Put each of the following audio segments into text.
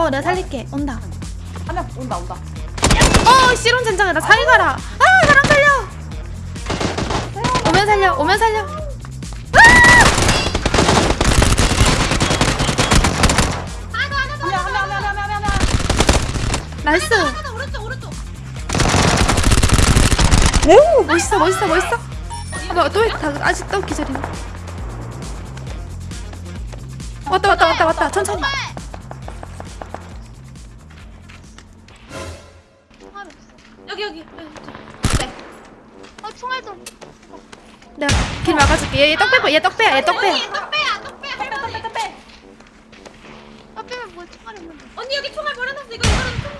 어 내가 살릴게. 온다. 한명 온다 온다. 어 씨론 젠장이다 잘 가라. 아 사람 살려. 오면 살려 오면 살려. nice. 오 멋있어 멋있어 멋있어. 아, 또 다, 아직 또 기절이네. 왔다 왔다 왔다 왔다. 천천히 여기 여기 어 총알 좀. 내가 길 막아줄게 얘떡 빼봐 얘 떡 빼야 얘떡 빼야 떡배야 떡배 빼, 빼, 빼, 빼, 빼. 떡배면 뭐 총알 있는데. 언니 여기 총알 버려놨어. 이거 이거는 총.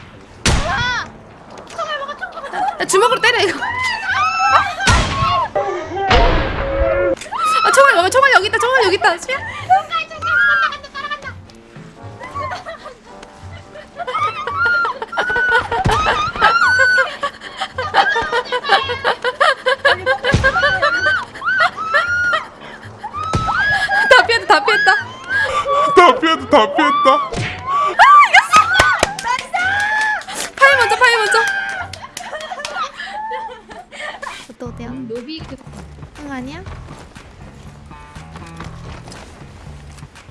와. 총알 먹어 총 먹어. 야, 주먹으로 때려 이거 아 총알 먹어 총알 여기 있다 총알 여기 있다 수야 피했다 다 피했다 다 피했다 다 피했다 파이 먼저 파이 먼저 또 어때요? 노비 그응 아니야?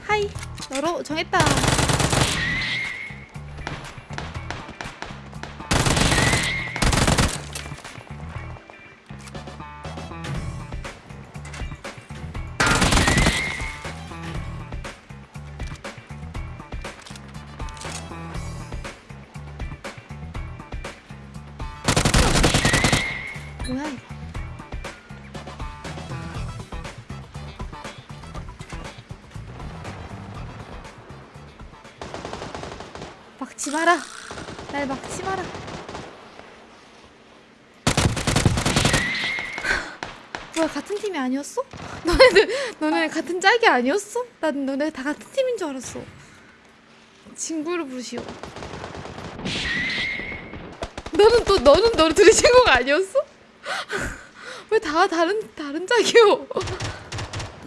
하이 너로 정했다 이거 막지 마라. 날 막지 마라. 뭐야 같은 팀이 아니었어? 너네들 너네 같은 짝이 아니었어? 난 너네 다 같은 팀인 줄 알았어. 친구를 부르시오. 너는 또 너는 너를 둘이 친구가 아니었어? 왜 다 다른 다른 짝이오?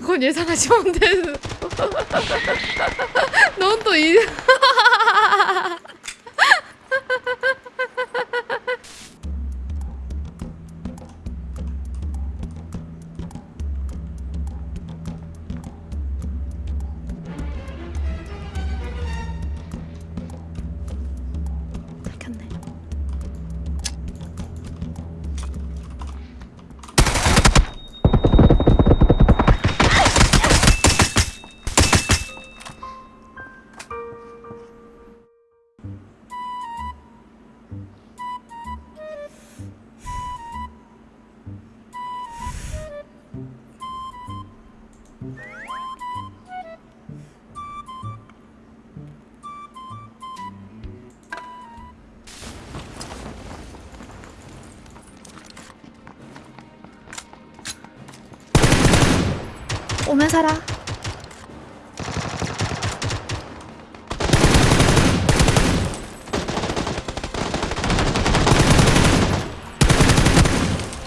그건 예상하시면 돼. 넌또 이. 오면 살아.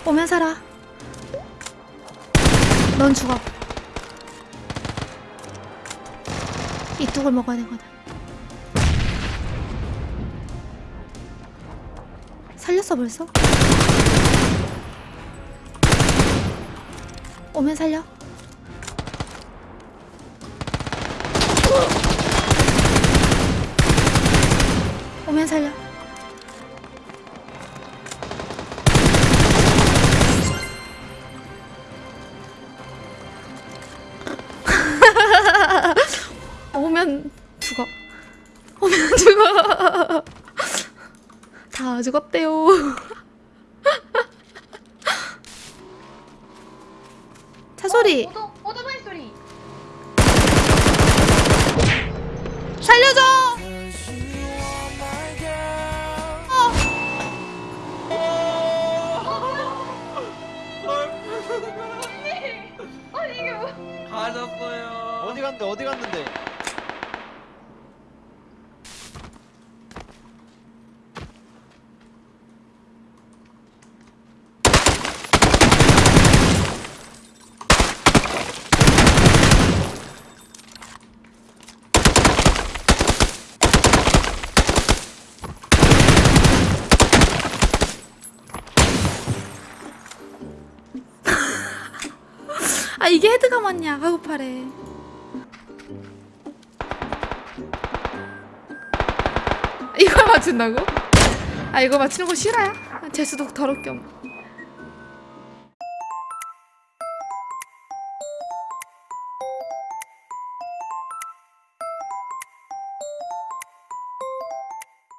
오면 살아. 넌 죽어. 이 뚝을 먹어야 되거든. 살렸어 벌써? 오면 살려. 오면 살려. 오면 죽어. 오면 죽어. 다 죽었대요. 차 소리 오 가졌어요. 어디 갔는데 어디 갔는데 아 이게 헤드가 맞냐 가구팔에 이걸 맞춘다고? 아 이거 맞추는 거 싫어요? 재수도 더럽게 없